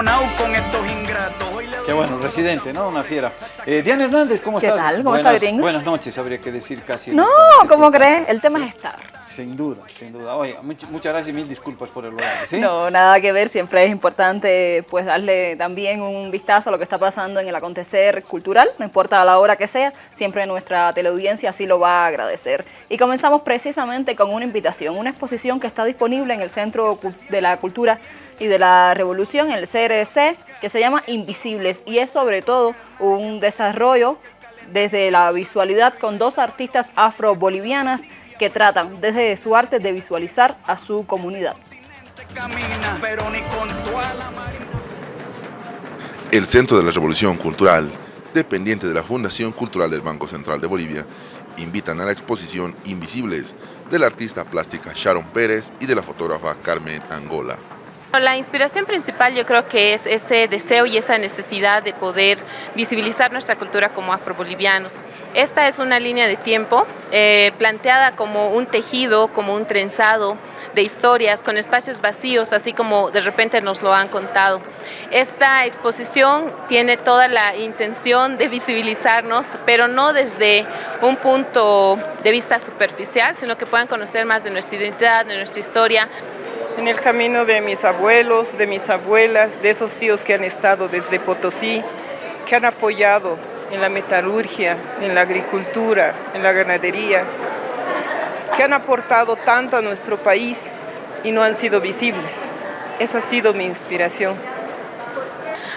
encabronado con estos ingratos. Qué bueno, residente, ¿no? Una fiera. Eh, Diana Hernández, ¿cómo ¿Qué estás? tal? ¿Cómo buenas, está, gringo? Buenas noches, habría que decir casi. No, esta ¿cómo crees? El tema Sí. es estar. Sin duda, sin duda. Oye, much- muchas gracias y mil disculpas por el horario, ¿sí? No, nada que ver, siempre es importante pues darle también un vistazo a lo que está pasando en el acontecer cultural, no importa la hora que sea, siempre nuestra teleaudiencia así lo va a agradecer. Y comenzamos precisamente con una invitación, una exposición que está disponible en el Centro de la Cultura y de la Revolución, el CRC, que se llama Invisibles y es sobre todo un desarrollo desde la visualidad con dos artistas afro-bolivianas que tratan desde su arte de visualizar a su comunidad. El Centro de la Revolución Cultural, dependiente de la Fundación Cultural del Banco Central de Bolivia, invitan a la exposición Invisibles de la artista plástica Sharon Pérez y de la fotógrafa Carmen Angola. La inspiración principal yo creo que es ese deseo y esa necesidad de poder visibilizar nuestra cultura como afrobolivianos. Esta es una línea de tiempo eh, planteada como un tejido, como un trenzado de historias con espacios vacíos, así como de repente nos lo han contado. Esta exposición tiene toda la intención de visibilizarnos, pero no desde un punto de vista superficial, sino que puedan conocer más de nuestra identidad, de nuestra historia, en el camino de mis abuelos, de mis abuelas, de esos tíos que han estado desde Potosí, que han apoyado en la metalurgia, en la agricultura, en la ganadería, que han aportado tanto a nuestro país y no han sido visibles. Esa ha sido mi inspiración.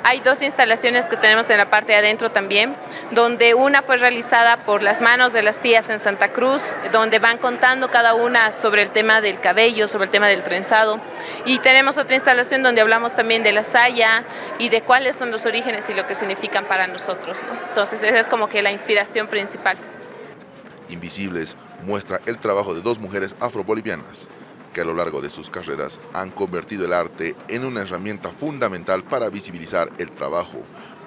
Hay dos instalaciones que tenemos en la parte de adentro también, donde una fue realizada por las manos de las tías en Santa Cruz, donde van contando cada una sobre el tema del cabello, sobre el tema del trenzado. Y tenemos otra instalación donde hablamos también de la saya y de cuáles son los orígenes y lo que significan para nosotros. ¿no? Entonces esa es como que la inspiración principal. Invisibles muestra el trabajo de dos mujeres afrobolivianas que a lo largo de sus carreras han convertido el arte en una herramienta fundamental para visibilizar el trabajo,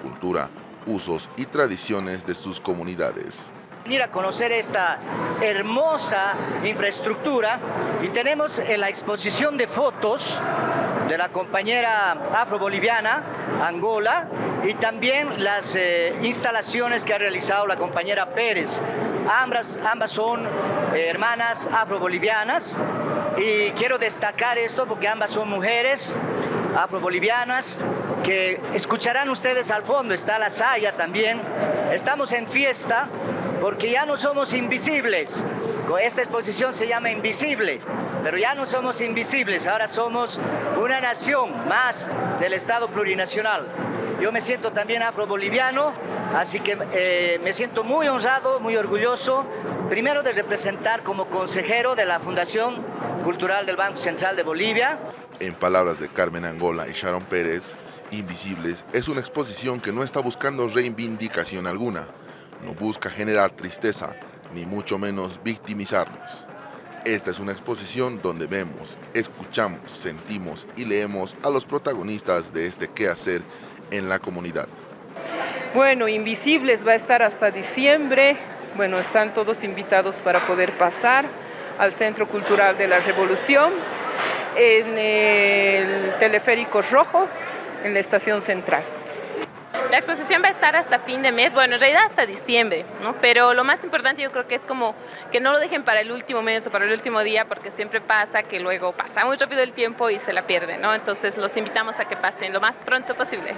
cultura, usos y tradiciones de sus comunidades. venir a conocer esta hermosa infraestructura y tenemos en la exposición de fotos de la compañera afroboliviana Angola y también las eh, instalaciones que ha realizado la compañera Pérez. Ambas, ambas son eh, hermanas afrobolivianas y quiero destacar esto porque ambas son mujeres afrobolivianas que escucharán ustedes al fondo, está la saya también. Estamos en fiesta porque ya no somos invisibles. Esta exposición se llama Invisible, pero ya no somos invisibles, ahora somos una nación más del Estado plurinacional. Yo me siento también afroboliviano, así que eh, me siento muy honrado, muy orgulloso, primero de representar como consejero de la Fundación Cultural del Banco Central de Bolivia, En palabras de Carmen Angola y Sharon Pérez, Invisibles es una exposición que no está buscando reivindicación alguna, no busca generar tristeza, ni mucho menos victimizarnos. Esta es una exposición donde vemos, escuchamos, sentimos y leemos a los protagonistas de este quehacer en la comunidad. Bueno, Invisibles va a estar hasta diciembre. Bueno, están todos invitados para poder pasar al Centro Cultural de la Revolución, en el Teleférico Rojo, en la estación central. La exposición va a estar hasta fin de mes, bueno, en realidad hasta diciembre, ¿no? Pero lo más importante yo creo que es como que no lo dejen para el último mes o para el último día, porque siempre pasa que luego pasa muy rápido el tiempo y se la pierden, ¿no? Entonces los invitamos a que pasen lo más pronto posible.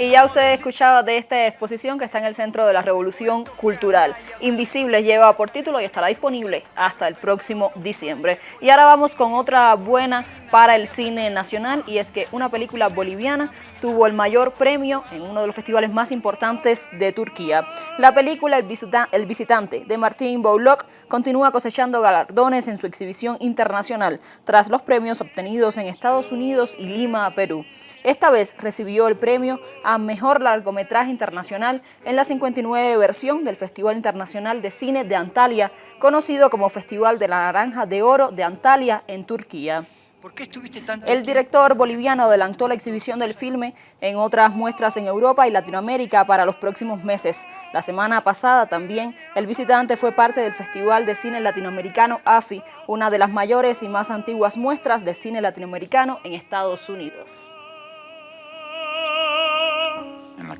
Y ya usted escuchaba de esta exposición que está en el Centro de la Revolución Cultural. Invisibles lleva por título y estará disponible hasta el próximo diciembre. Y ahora vamos con otra buena para el cine nacional y es que una película boliviana tuvo el mayor premio en uno de los festivales más importantes de Turquía. La película El, Visita- El Visitante de Martín Bouloc continúa cosechando galardones en su exhibición internacional tras los premios obtenidos en Estados Unidos y Lima, Perú. Esta vez recibió el premio a Mejor Largometraje Internacional en la 59 versión del Festival Internacional de Cine de Antalya, conocido como Festival de la Naranja de Oro de Antalya en Turquía. ¿Por qué estuviste tanto El director boliviano adelantó la exhibición del filme en otras muestras en Europa y Latinoamérica para los próximos meses. La semana pasada también el visitante fue parte del Festival de Cine Latinoamericano AFI, una de las mayores y más antiguas muestras de cine latinoamericano en Estados Unidos.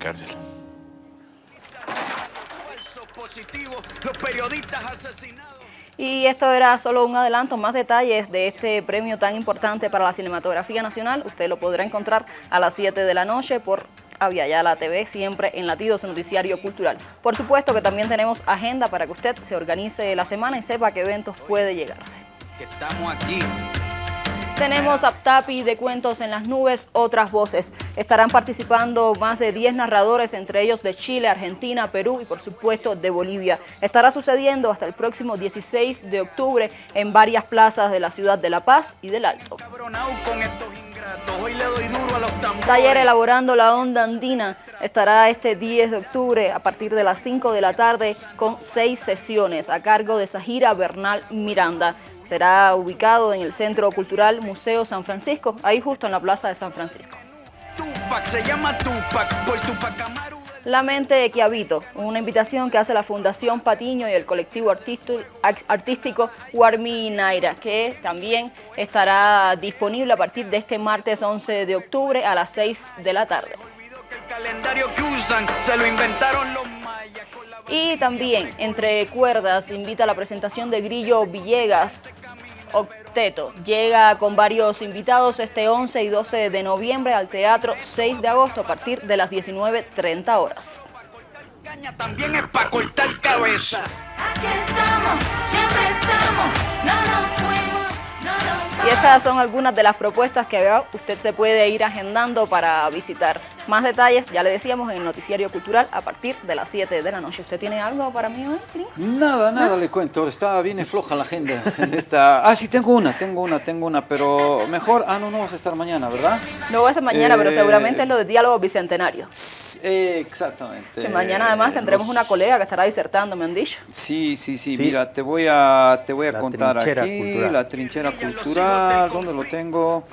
Cárcel. Los periodistas asesinados. Y esto era solo un adelanto, más detalles de este premio tan importante para la cinematografía nacional. Usted lo podrá encontrar a las 7 de la noche por Aviala TV, siempre en Latidos Noticiario Cultural. Por supuesto que también tenemos agenda para que usted se organice la semana y sepa qué eventos puede llegarse. Que estamos aquí. Tenemos Aptapi de Cuentos en las Nubes, otras voces. Estarán participando más de 10 narradores, entre ellos de Chile, Argentina, Perú y por supuesto de Bolivia. Estará sucediendo hasta el próximo 16 de octubre en varias plazas de la ciudad de La Paz y del Alto. Taller Elaborando la Onda Andina estará este 10 de octubre a partir de las 5 de la tarde con seis sesiones a cargo de Sahira Bernal Miranda. Será ubicado en el Centro Cultural Museo San Francisco, ahí justo en la Plaza de San Francisco. Tupac se llama Tupac por Tupac. La mente que habito, una invitación que hace la Fundación Patiño y el colectivo artístico Warmi Naira, que también estará disponible a partir de este martes 11 de octubre a las 6 de la tarde. Y también, entre cuerdas, invita a la presentación de Grillo Villegas, Octeto. Llega con varios invitados este 11 y 12 de noviembre al Teatro 6 de agosto a partir de las 19.30 horas. También es para cortar cabeza. Aquí estamos, siempre estamos, no nos fuimos, no nos Y estas son algunas de las propuestas que usted se puede ir agendando para visitar. Más detalles, ya le decíamos, en el Noticiario Cultural a partir de las 7 de la noche. ¿Usted tiene algo para mí hoy, Nada, nada le cuento. Está bien floja la agenda en esta... Ah, sí, tengo una, tengo una, tengo una, pero mejor... Ah, no, no vas a estar mañana, ¿verdad? No voy a estar mañana, pero Eh, seguramente es lo de diálogo bicentenario. Exactamente. Que mañana además tendremos Los- una colega que estará disertando, me han dicho. Sí, sí, sí, Sí. mira, te voy a, te voy a La contar aquí, cultural. la trinchera cultural, ¿dónde lo tengo?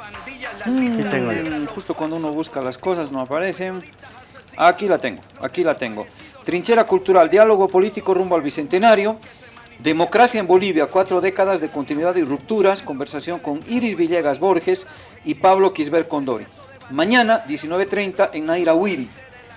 Aquí tengo yo. Mm, Justo cuando uno busca las cosas no aparecen. Aquí la tengo, aquí la tengo. Trinchera cultural, diálogo político rumbo al Bicentenario. Democracia en Bolivia, cuatro décadas de continuidad y rupturas. Conversación con Iris Villegas Borges y Pablo Quisber Condori. Mañana, 19.30, en Naira Huiri.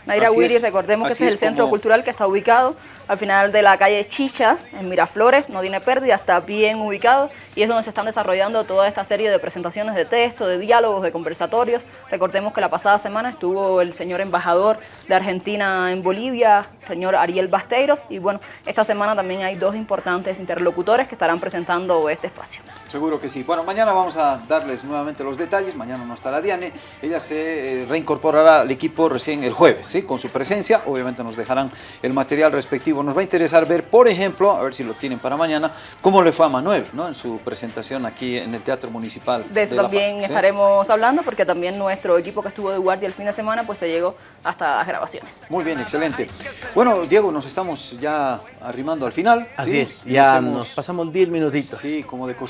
Naira es, recordemos que ese es el es centro como- cultural que está ubicado al final de la calle Chichas, en Miraflores, no tiene pérdida, está bien ubicado y es donde se están desarrollando toda esta serie de presentaciones de texto, de diálogos, de conversatorios. Recordemos que la pasada semana estuvo el señor embajador de Argentina en Bolivia, señor Ariel Basteiros, y bueno, esta semana también hay dos importantes interlocutores que estarán presentando este espacio. Seguro que sí. Bueno, mañana vamos a darles nuevamente los detalles. Mañana no estará Diane. Ella se eh, reincorporará al equipo recién el jueves, ¿sí? Con su presencia. Obviamente nos dejarán el material respectivo. Nos va a interesar ver, por ejemplo, a ver si lo tienen para mañana, cómo le fue a Manuel, ¿no? En su presentación aquí en el Teatro Municipal. De eso también Paz, ¿sí? estaremos hablando porque también nuestro equipo que estuvo de guardia el fin de semana pues se llegó hasta las grabaciones. Muy bien, excelente. Bueno, Diego, nos estamos ya arrimando al final. Así ¿sí? es, ya hemos- nos pasamos 10 minutitos. Sí, como de costumbre.